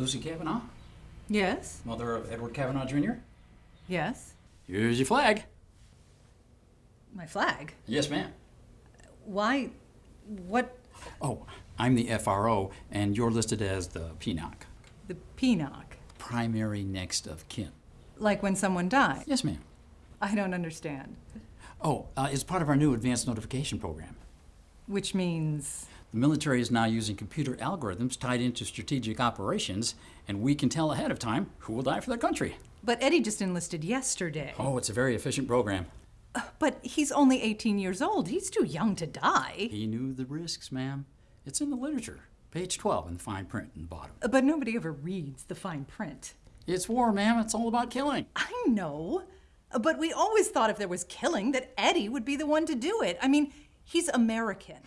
Lucy Kavanaugh, Yes? mother of Edward Kavanaugh Jr. Yes? Here's your flag. My flag? Yes, ma'am. Why? What? Oh, I'm the FRO, and you're listed as the PNOC, The PNOC. primary next of kin. Like when someone dies? Yes, ma'am. I don't understand. Oh, uh, it's part of our new advanced notification program. Which means. The military is now using computer algorithms tied into strategic operations, and we can tell ahead of time who will die for their country. But Eddie just enlisted yesterday. Oh, it's a very efficient program. Uh, but he's only 18 years old. He's too young to die. He knew the risks, ma'am. It's in the literature, page 12 in the fine print in the bottom. Uh, but nobody ever reads the fine print. It's war, ma'am. It's all about killing. I know. Uh, but we always thought if there was killing, that Eddie would be the one to do it. I mean, he's American.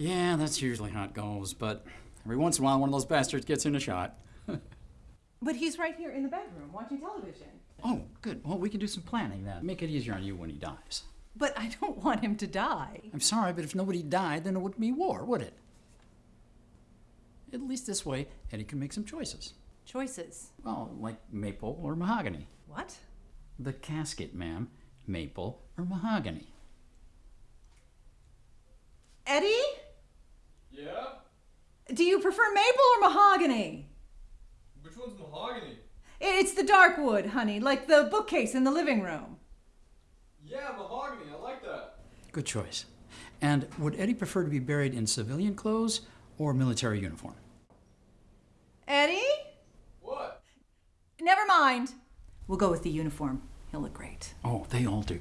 Yeah, that's usually how it goes, but every once in a while one of those bastards gets in a shot. But he's right here in the bedroom watching television. Oh, good. Well, we can do some planning then. Make it easier on you when he dies. But I don't want him to die. I'm sorry, but if nobody died, then it wouldn't be war, would it? At least this way, Eddie can make some choices. Choices. Well, like maple or mahogany. What? The casket, ma'am. Maple or mahogany. Eddie? Yeah? Do you prefer maple or mahogany? Which one's mahogany? It's the dark wood, honey, like the bookcase in the living room. Yeah, mahogany. I like that. Good choice. And would Eddie prefer to be buried in civilian clothes or military uniform? Eddie? What? Never mind. We'll go with the uniform. He'll look great. Oh, they all do.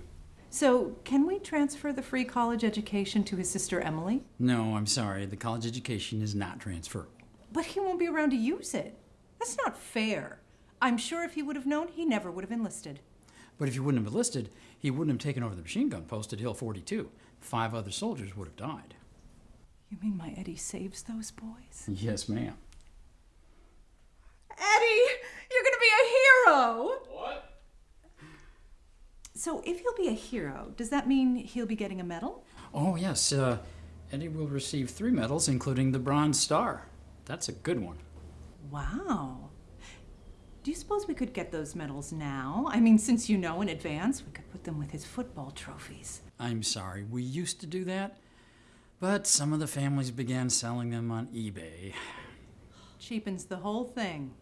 So, can we transfer the free college education to his sister Emily? No, I'm sorry. The college education is not transferable. But he won't be around to use it. That's not fair. I'm sure if he would have known, he never would have enlisted. But if he wouldn't have enlisted, he wouldn't have taken over the machine gun post at Hill 42. Five other soldiers would have died. You mean my Eddie saves those boys? Yes, ma'am. Eddie, you're gonna be a hero! What? So, if he'll be a hero, does that mean he'll be getting a medal? Oh, yes. Uh, Eddie will receive three medals, including the Bronze Star. That's a good one. Wow. Do you suppose we could get those medals now? I mean, since you know in advance, we could put them with his football trophies. I'm sorry, we used to do that, but some of the families began selling them on eBay. Cheapens the whole thing.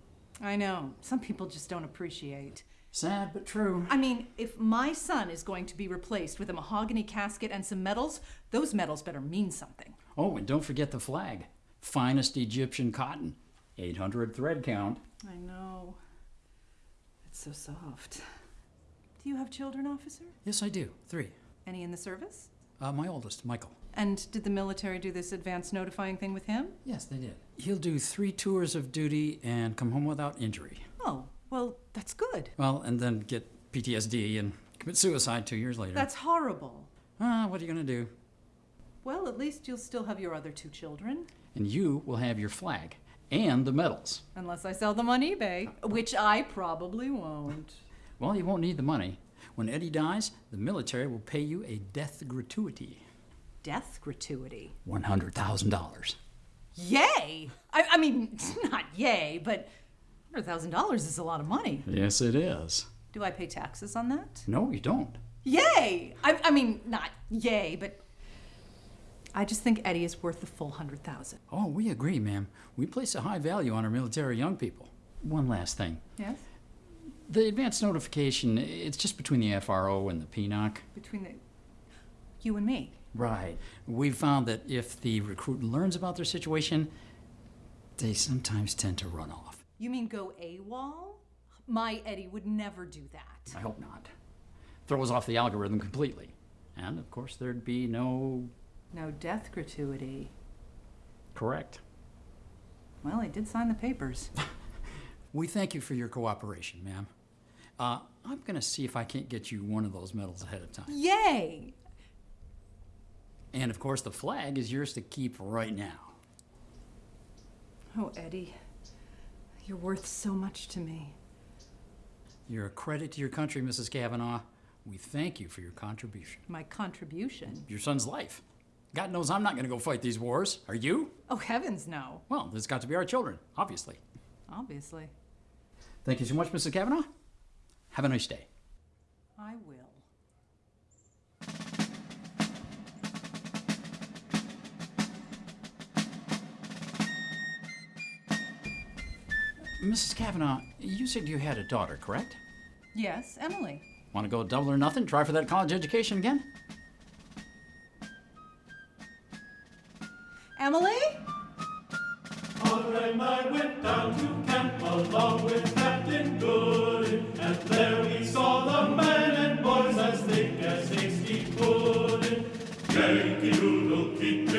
I know. Some people just don't appreciate. Sad but true. I mean, if my son is going to be replaced with a mahogany casket and some medals, those medals better mean something. Oh, and don't forget the flag. Finest Egyptian cotton. 800 thread count. I know. It's so soft. Do you have children, officer? Yes, I do. Three. Any in the service? Uh, my oldest, Michael. And did the military do this advance notifying thing with him? Yes, they did. He'll do three tours of duty and come home without injury. That's good. Well, and then get PTSD and commit suicide two years later. That's horrible. Ah, what are you going to do? Well, at least you'll still have your other two children. And you will have your flag and the medals. Unless I sell them on eBay, which I probably won't. Well, you won't need the money. When Eddie dies, the military will pay you a death gratuity Death gratuity. $100,000. Yay! I, I mean, not yay, but $100,000 is a lot of money. Yes, it is. Do I pay taxes on that? No, you don't. Yay! I, I mean, not yay, but I just think Eddie is worth the full 100000 Oh, we agree, ma'am. We place a high value on our military young people. One last thing. Yes? The advance notification, it's just between the FRO and the PNOC. Between the, you and me. Right. We've found that if the recruit learns about their situation, they sometimes tend to run off. You mean go AWOL? My Eddie would never do that. I hope not. Throws off the algorithm completely. And of course, there'd be no. No death gratuity. Correct. Well, I did sign the papers. We thank you for your cooperation, ma'am. Uh, I'm going to see if I can't get you one of those medals ahead of time. Yay! And of course, the flag is yours to keep right now. Oh, Eddie, you're worth so much to me. You're a credit to your country, Mrs. Kavanaugh. We thank you for your contribution. My contribution. Your son's life. God knows I'm not going to go fight these wars. Are you? Oh, heavens, no. Well, there's got to be our children, obviously. obviously. Thank you so much, Mrs. Kavanaugh. Have a nice day. Mrs. Kavanaugh, you said you had a daughter, correct? Yes, Emily. Want to go double or nothing? Try for that college education again? Emily? On I went down to camp along with Captain Gooding, and there we saw the men and boys as thick as hasty pudding. Yankee Doodle, keep